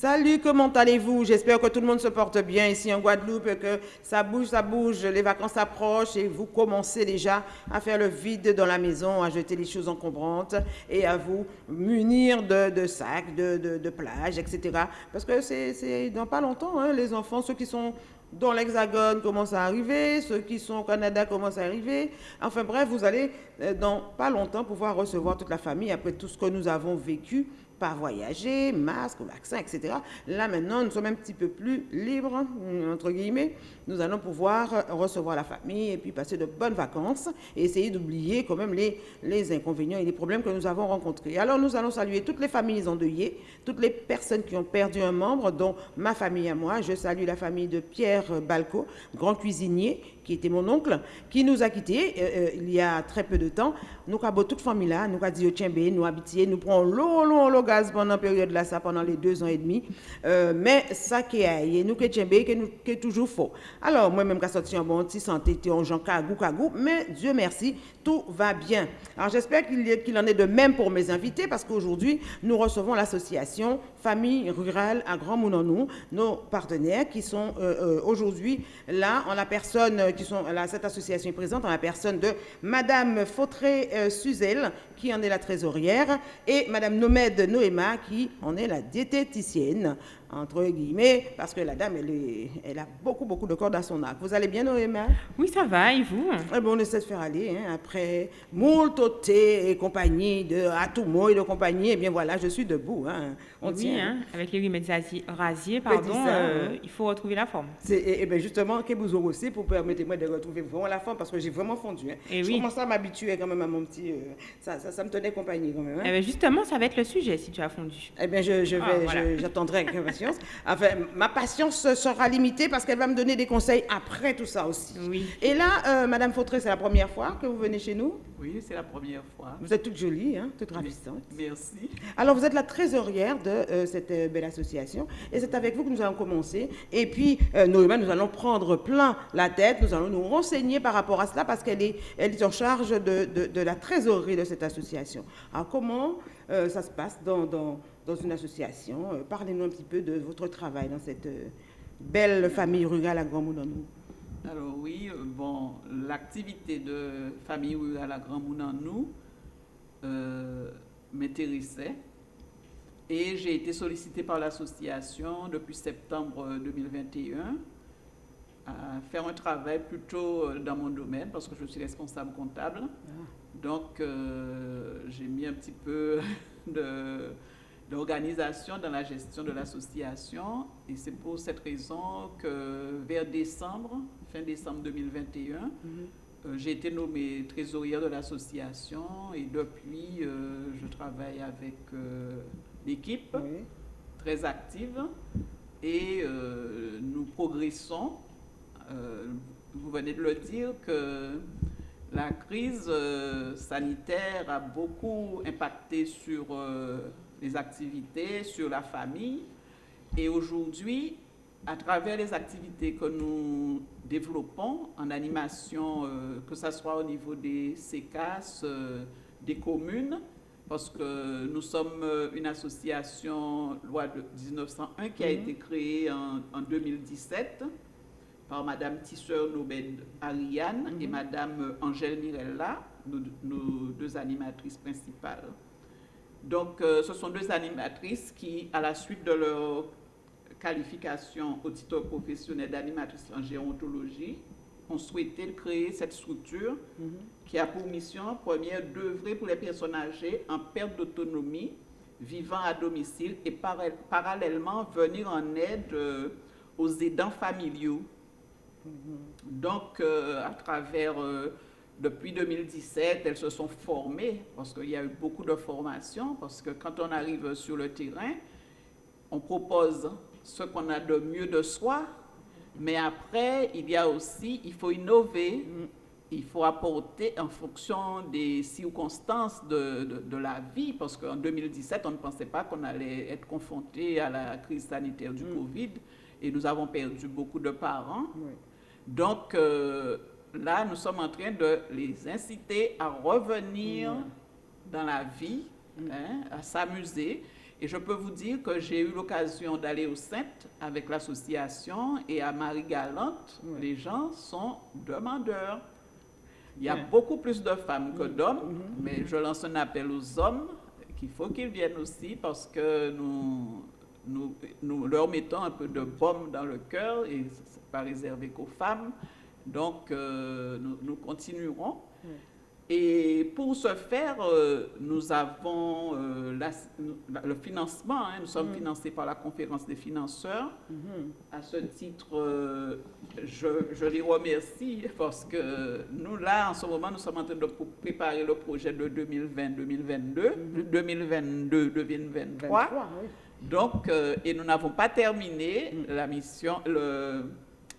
Salut, comment allez-vous? J'espère que tout le monde se porte bien ici en Guadeloupe, que ça bouge, ça bouge, les vacances approchent et vous commencez déjà à faire le vide dans la maison, à jeter les choses encombrantes et à vous munir de, sacs, de, plages, etc. Parce que c'est dans pas longtemps, hein, les enfants, ceux qui sont dans l'Hexagone commencent à arriver, ceux qui sont au Canada commencent à arriver. Enfin bref, vous allez euh, dans pas longtemps pouvoir recevoir toute la famille après tout ce que nous avons vécu pas voyager, masque, vaccin, etc. Là, maintenant, nous sommes un petit peu plus libres, entre guillemets. Nous allons pouvoir recevoir la famille et puis passer de bonnes vacances et essayer d'oublier quand même les, inconvénients et les problèmes que nous avons rencontrés. Alors, nous allons saluer toutes les familles endeuillées, toutes les personnes qui ont perdu un membre, dont ma famille à moi. Je salue la famille de Pierre Balco, grand cuisinier, qui était mon oncle, qui nous a quittés euh, euh, il y a très peu de temps. Nous avons toute famille là, nous avons dit, tiens, nous habiter, nous prenons l'eau, l'eau, l'eau gaz pendant la période là, ça pendant les deux ans et demi. Euh, mais ça qui est, nous qui est toujours faux. Alors, moi-même, quand sorti en bon petit santé, en gens cagou, cagou, mais Dieu merci, tout va bien. Alors, j'espère qu'il en est de même pour mes invités, parce qu'aujourd'hui, nous recevons l'association Famille Rurale à Grand Mounanou, nos partenaires qui sont aujourd'hui là en la personne cette association est présente en la personne de Madame Fautré euh, Suzel, qui en est la trésorière, et Madame Nomède Noéma, qui en est la diététicienne entre guillemets, parce que la dame, elle, est, elle a beaucoup, beaucoup de cordes à son arc. Vous allez bien, Noéma Oui, ça va, et vous? Eh bon, On essaie de faire aller, hein, après moult et compagnie, de mot et de compagnie, et eh bien voilà, je suis debout. Hein. On oui, tient. Hein, avec les remèdes rasiers, pardon, euh, il faut retrouver la forme. Et, et, eh bien justement, que vous aussi pour permettre-moi de retrouver vraiment la forme, parce que j'ai vraiment fondu. Hein. Et je commence à m'habituer quand même à mon petit... Euh, ça, ça, ça, me tenait compagnie quand même. Hein. Eh bien justement, ça va être le sujet si tu as fondu. Eh bien, je, je ah, j'attendrai Enfin, ma patience sera limitée parce qu'elle va me donner des conseils après tout ça aussi. Oui. Et là, euh, Madame Fautré, c'est la première fois que vous venez chez nous? Oui, c'est la première fois. Vous êtes toute jolie, hein, toute ravissante. Merci. Alors, vous êtes la trésorière de euh, cette euh, belle association et c'est avec vous que nous allons commencer. Et puis, nous, nous allons prendre plein la tête, nous allons nous renseigner par rapport à cela parce qu'elle est, elle est en charge de, de, la trésorerie de cette association. Alors, comment ça se passe dans, dans dans une association. Euh, parlez-nous un petit peu de votre travail dans cette euh, belle famille rurale à Grand Mounanou. Alors oui, euh, bon, l'activité de famille rurale à Grand Mounanou m'intéressait et j'ai été sollicitée par l'association depuis septembre 2021 à faire un travail plutôt dans mon domaine parce que je suis responsable comptable. Ah. Donc j'ai mis un petit peu de d'organisation dans la gestion de l'association. Et c'est pour cette raison que vers décembre, fin décembre 2021, mhm. euh, j'ai été nommée trésorière de l'association et depuis, euh, je travaille avec euh, l'équipe très active et nous progressons. vous venez de le dire que la crise sanitaire a beaucoup impacté sur les activités sur la famille. Et aujourd'hui, à travers les activités que nous développons en animation, euh, que ce soit au niveau des CECAS, euh, des communes, parce que nous sommes euh, une association loi de 1901 qui a mhm. été créée en, 2017 par Madame Tisseur Nobed Ariane et mhm. Madame Angèle Mirella, nos deux animatrices principales. Donc, euh, ce sont deux animatrices qui, à la suite de leur qualification au titre professionnel d'animatrice en gérontologie, ont souhaité créer cette structure mhm. qui a pour mission première d'œuvrer pour les personnes âgées en perte d'autonomie, vivant à domicile et parallèlement venir en aide euh, aux aidants familiaux. Mhm. Donc, euh, à travers depuis 2017, elles se sont formées, parce qu'il y a eu beaucoup de formations, parce que quand on arrive sur le terrain, on propose ce qu'on a de mieux de soi, mais après, il y a aussi, il faut innover, il faut apporter en fonction des circonstances de, de, la vie, parce qu'en 2017, on ne pensait pas qu'on allait être confronté à la crise sanitaire du mm. Covid, et nous avons perdu beaucoup de parents. Donc, euh, là, nous sommes en train de les inciter à revenir dans la vie, mm. hein, à s'amuser. Et je peux vous dire que j'ai eu l'occasion d'aller au Sainte avec l'association et à Marie-Galante, les gens sont demandeurs. Il y a beaucoup plus de femmes que d'hommes, mm-hmm. mais je lance un appel aux hommes qu'il faut qu'ils viennent aussi parce que nous, nous, nous, leur mettons un peu de baume dans le cœur et ce n'est pas réservé qu'aux femmes. Donc, euh, nous, nous, continuerons. Et pour ce faire, euh, nous avons euh, le financement. Hein. nous sommes mm. financés par la conférence des financeurs. Mm-hmm. À ce titre, je, je, les remercie parce que nous, là, en ce moment, nous sommes en train de préparer le projet de 2020-2022, 2022-2023. Donc, et nous n'avons pas terminé mm. la mission, le,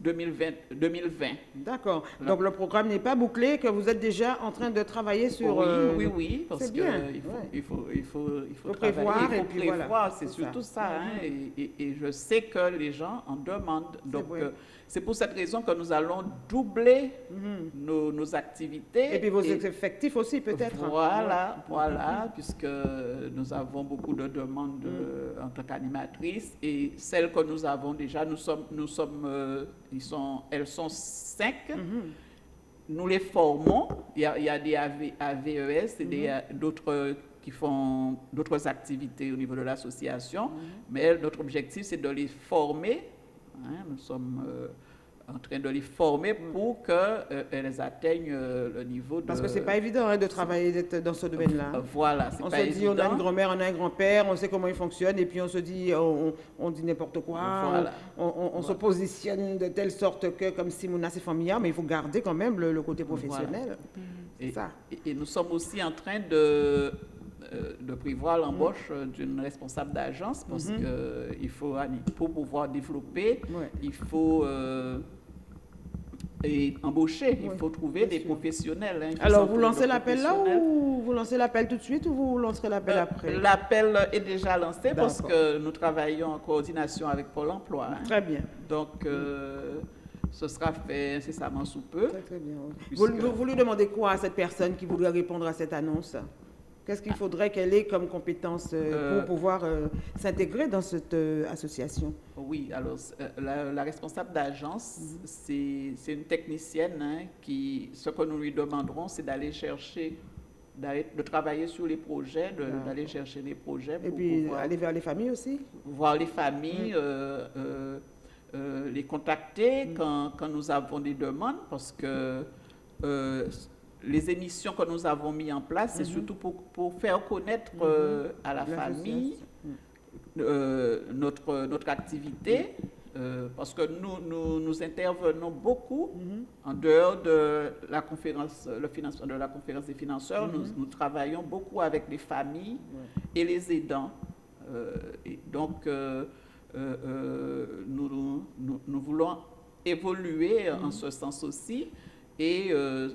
2020. 2020. D'accord. Donc le programme n'est pas bouclé, que vous êtes déjà en train de travailler sur... Oui, euh, oui, oui, parce qu'il faut, il faut, il faut, il faut, prévoir, il faut prévoir, c'est surtout ça. hein, et, et, je sais que les gens en demandent. Donc, c'est pour cette raison que nous allons doubler mhm. nos, nos, activités. Et puis vos effectifs aussi, peut-être. Voilà, voilà, puisque nous avons beaucoup de demandes mhm. en tant qu'animatrice. Et celles que nous avons déjà, nous sommes, nous sommes, euh, ils sont, elles sont cinq. Mhm. Nous les formons. Il y a, il y a des AVES et d'autres qui font d'autres activités au niveau de l'association. Mais notre objectif, c'est de les former Hein, nous sommes euh, en train de les former pour qu'elles euh, atteignent euh, le niveau de... Parce que ce n'est pas évident hein, de travailler dans ce domaine-là. Voilà, On se dit, on a une grand-mère, on a un grand-père, on sait comment il fonctionne, et puis on se dit, on, dit n'importe quoi, on, se positionne de telle sorte que, comme si on a ses familles, mais il faut garder quand même le, côté professionnel. Et, ça. et nous sommes aussi en train de de prévoir l'embauche euh, d'une responsable d'agence parce mhm. qu'il faut, pour pouvoir développer, il faut euh, et embaucher, il faut trouver des professionnels. Hein, Alors, vous lancez l'appel là ou vous lancez l'appel tout de suite ou vous lancerez l'appel après? L'appel est déjà lancé parce que nous travaillons en coordination avec Pôle emploi. Hein. Très bien. Donc, ce sera fait incessamment sous peu. Très, très bien. Vous, vous, lui demandez quoi à cette personne qui voudrait répondre à cette annonce? Qu'est-ce qu'il faudrait qu'elle ait comme compétence euh, pour euh, pouvoir euh, s'intégrer dans cette association? Oui, alors la, responsable d'agence, mhm. c'est une technicienne hein, qui, ce que nous lui demanderons, c'est d'aller chercher, de travailler sur les projets, d'aller chercher les projets. Et puis aller vers les familles aussi? Voir les familles, les contacter mhm. quand, quand, nous avons des demandes, parce que les émissions que nous avons mises en place, c'est mhm. surtout pour, pour, faire connaître mhm. euh, à la, famille euh, notre, notre activité, euh, parce que nous, nous, nous intervenons beaucoup mhm. en dehors de la conférence, le financement de la conférence des financeurs. Nous, nous, travaillons beaucoup avec les familles et les aidants. et donc, nous, nous, voulons évoluer en ce sens aussi. Et euh,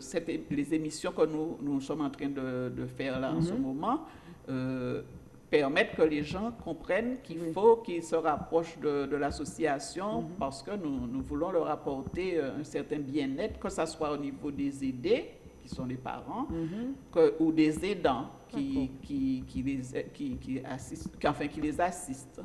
les émissions que nous, nous, sommes en train de, de faire là en ce mhm. moment euh, permettent que les gens comprennent qu'il faut qu'ils se rapprochent de, de l'association mhm. parce que nous, nous, voulons leur apporter un certain bien-être, que ce soit au niveau des aidés, qui sont les parents, mhm. que, ou des aidants qui, qui, qui, les, qui, qui, assistent, enfin, qui les assistent.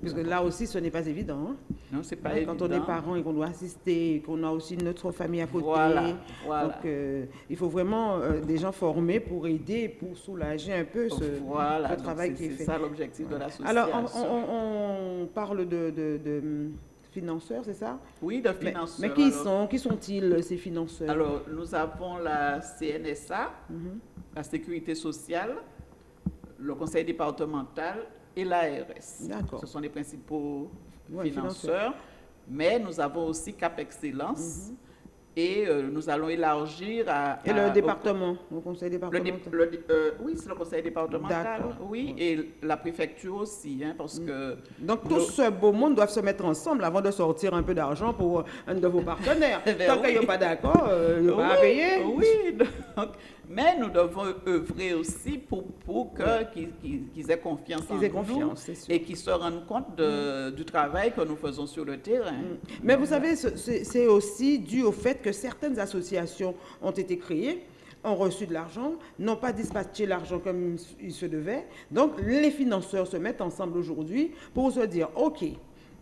Parce que là aussi, ce n'est pas évident. Hein. Non, c'est pas évident. Quand on est parent et qu'on doit assister, qu'on a aussi notre famille à côté. Voilà, Donc, euh, il faut vraiment euh, des gens formés pour aider, pour soulager un peu ce, voilà, travail qui est, fait. C'est ça l'objectif de l'association. Alors, on, parle de, de, hum, financeurs, c'est ça? Oui, de financeurs. Mais, qui sont qui sont-ils ces financeurs? Alors, nous avons la CNSA, mhm. la Sécurité sociale, le Conseil départemental et l'ARS. Ce sont les principaux financeurs. Mais nous avons aussi Cap Excellence. Et euh, nous allons élargir à... Et le département, au, conseil départemental euh, Oui, c'est le conseil départemental, oui, et la préfecture aussi, hein, parce mm. que... Donc tout ce beau monde doit se mettre ensemble avant de sortir un peu d'argent pour un de vos partenaires. Ben Tant qu'ils n'y pas d'accord, euh, il pas payer. Oui, donc, mais nous devons œuvrer aussi pour, pour qu'ils aient confiance en confiance, nous et qu'ils se rendent compte de, mm. du travail que nous faisons sur le terrain. Mm. Mais vous savez, c'est aussi dû au fait que certaines associations ont été créées ont reçu de l'argent, n'ont pas dispatché l'argent comme il se devait. Donc, les financeurs se mettent ensemble aujourd'hui pour se dire, OK,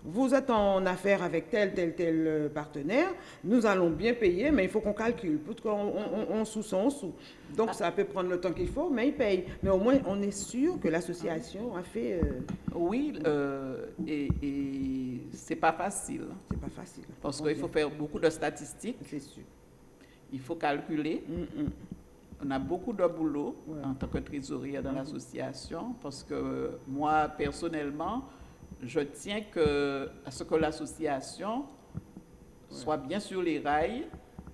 vous êtes en affaire avec tel, tel, tel euh, partenaire, nous allons bien payer, mais il faut qu'on calcule. Qu'on on, sous on sous. Donc ça peut prendre le temps qu'il faut, mais il paye. Mais au moins, on est sûr que l'association a fait... Euh, oui, euh, et, et c'est pas facile. C'est pas facile. Parce qu'il faut faire beaucoup de statistiques. C'est sûr. Il faut calculer. Mm, mm. On a beaucoup de boulot en tant que trésorier dans mm. l'association, parce que moi, personnellement, je tiens que, à ce que l'association soit bien sur les rails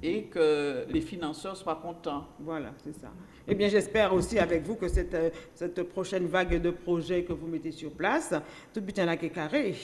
et que les financeurs soient contents. Voilà, c'est ça. Eh bien, j'espère aussi avec vous que cette, euh, cette prochaine vague de projets que vous mettez sur place, tout but en a carré.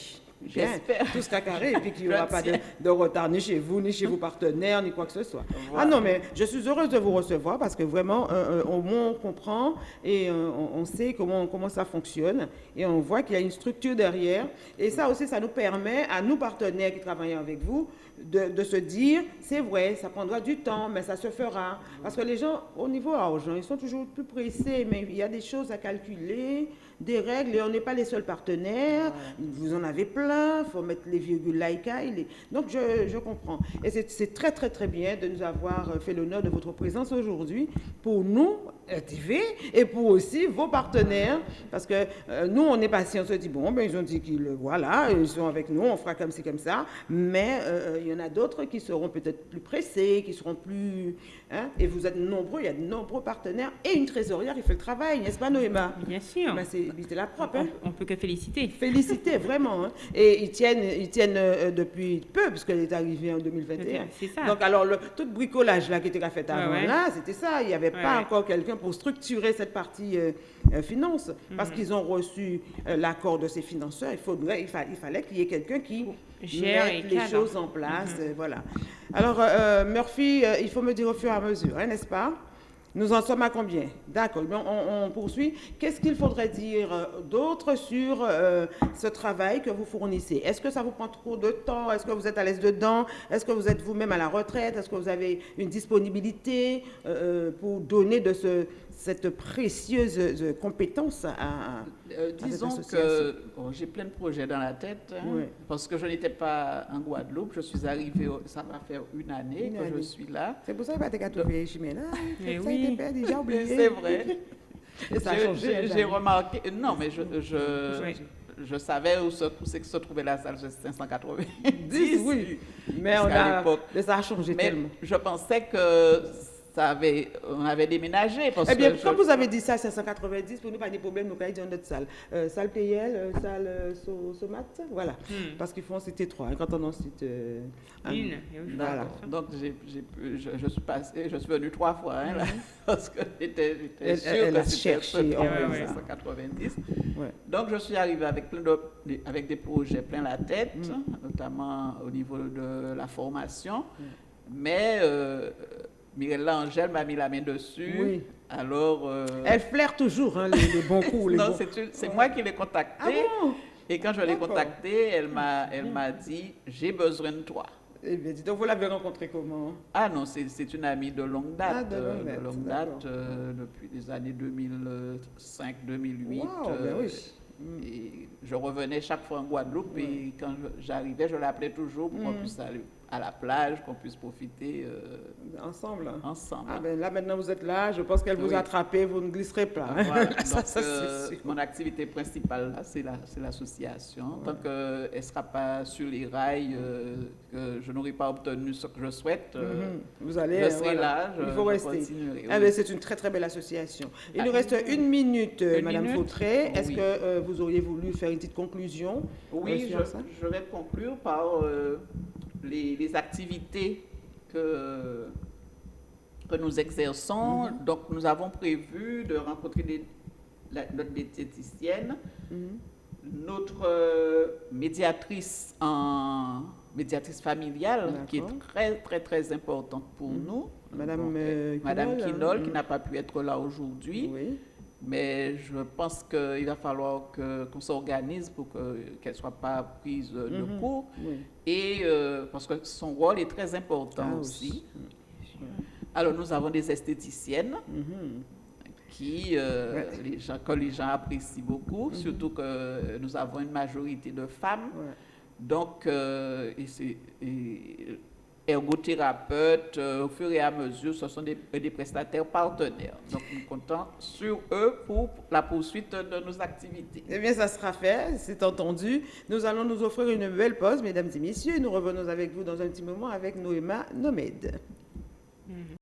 J'espère. Tout sera carré et puis qu'il n'y aura pas de, retard ni chez vous, ni chez vos partenaires, ni quoi que ce soit. Ah non, mais je suis heureuse de vous recevoir parce que vraiment, euh, euh, au moins on comprend et euh, on, sait comment, comment ça fonctionne et on voit qu'il y a une structure derrière. Et ça aussi, ça nous permet à nous partenaires qui travaillent avec vous de, de, se dire, c'est vrai, ça prendra du temps, mais ça se fera. Parce que les gens, au niveau argent, ils sont toujours plus pressés, mais il y a des choses à calculer des règles et on n'est pas les seuls partenaires. Vous en avez plein, il faut mettre les virgules laïka. Donc je, je, comprends. Et c'est très très très bien de nous avoir fait l'honneur de votre présence aujourd'hui pour nous, TV, et pour aussi vos partenaires. Parce que euh, nous, on est patient, on se dit, bon, ben, ils ont dit qu'ils voilà, ils sont avec nous, on fera comme ci, comme ça. Mais euh, il y en a d'autres qui seront peut-être plus pressés, qui seront plus Hein? Et vous êtes nombreux, il y a de nombreux partenaires et une trésorière qui fait le travail, n'est-ce pas Noéma? Bien sûr. Ben, c'est la propre. Hein? On, ne peut que féliciter. Féliciter, vraiment. Hein? Et ils tiennent, ils tiennent euh, depuis peu, puisqu'elle est arrivée en 2021. C'est ça. Donc alors, le, tout le bricolage là, qui était fait avant, là, c'était ça. Il n'y avait pas encore quelqu'un pour structurer cette partie euh, euh, finance, parce mhm. qu'ils ont reçu l'accord de ces financeurs. Il, faudrait, il, fallait qu'il y ait quelqu'un qui mette les choses en place. Mhm. voilà. Alors, euh, Murphy, euh, il faut me dire au fur et à mesure, hein, n'est-ce pas? Nous en sommes à combien? D'accord, on, on, poursuit. Qu'est-ce qu'il faudrait dire euh, d'autre sur ce travail que vous fournissez? Est-ce que ça vous prend trop de temps? Est-ce que vous êtes à l'aise dedans? Est-ce que vous êtes vous-même à la retraite? Est-ce que vous avez une disponibilité pour donner de ce, cette précieuse euh, compétence à, euh, Disons que j'ai plein de projets dans la tête, hein, parce que je n'étais pas en Guadeloupe. Je suis arrivée, ça va faire une année que je suis là. C'est pour ça que tu as trouvé là. Mais oui. déjà oublié. C'est vrai. J'ai remarqué, non, mais je, je, je savais où, se trouvait la salle 590. oui, mais on a, ça a changé mais tellement. Je pensais que avait, on avait déménagé. Parce eh bien, quand vous avez dit ça, 590, pour nous, pas de problème, nous avons dit notre salle. Euh, salle PL, euh, salle euh, Somat, voilà. Hmm. Parce qu'ils font cité trois, hein, quand on en cite euh, une. Voilà. Donc, j'ai, je, je, suis passé, je suis venue trois fois, hein, là, hmm. parce que j'étais, sûre que c'était 590. Ouais. Donc, je suis arrivée avec, plein de, avec des projets plein la tête, hmm. notamment au niveau de la formation. Mais Mirella Angèle m'a mis la main dessus. Oui. Alors. Euh, Elle flaire toujours hein, les, bons coups. non, c'est moi qui l'ai contactée. Ah et quand je l'ai contactée, elle m'a, elle m'a dit J'ai besoin de toi. Eh bien, donc vous l'avez rencontrée comment? Ah non, c'est une amie de longue date. Ah, de longue date, de longue date euh, depuis les années 2005-2008. Wow, ben oui. Euh, et je revenais chaque fois en Guadeloupe et quand j'arrivais, je l'appelais toujours pour qu'on mm. puisse aller à la plage, qu'on puisse profiter euh, ensemble. Ensemble. Ah ben là maintenant vous êtes là, je pense qu'elle vous a attrapé, vous ne glisserez pas. Euh, mon activité principale c'est l'association. Tant qu'elle ne sera pas sur les rails, euh, que je n'aurai pas obtenu ce que je souhaite, mhm. vous allez, je serai là, je, il faut rester. Ah ben, c'est une très très belle association. Il nous reste une minute, Madame Fautré. Est-ce que vous auriez voulu faire une petite conclusion Oui, je, je, vais conclure par les, activités que, que nous exerçons. Mhm. Donc, nous avons prévu de rencontrer notre diététicienne, mhm. notre euh, médiatrice en médiatrice familiale, qui est très, très, très importante pour mhm. nous. Madame, euh, Madame Kinol, qui n'a pas pu être là aujourd'hui. Oui. Mais je pense qu'il va falloir qu'on s'organise pour qu'elle ne soit pas prise de mhm. court. Et euh, parce que son rôle est très important ah aussi. Alors, nous avons des esthéticiennes qui, euh, les gens, que les gens apprécient beaucoup, surtout que nous avons une majorité de femmes. Donc, euh, et c'est- et ergothérapeutes, euh, au fur et à mesure, ce sont des, des prestataires partenaires. Donc, nous comptons sur eux pour la poursuite de nos activités. Eh bien, ça sera fait, c'est entendu. Nous allons nous offrir une belle pause, mesdames et messieurs, et nous revenons avec vous dans un petit moment avec Noéma Nomède.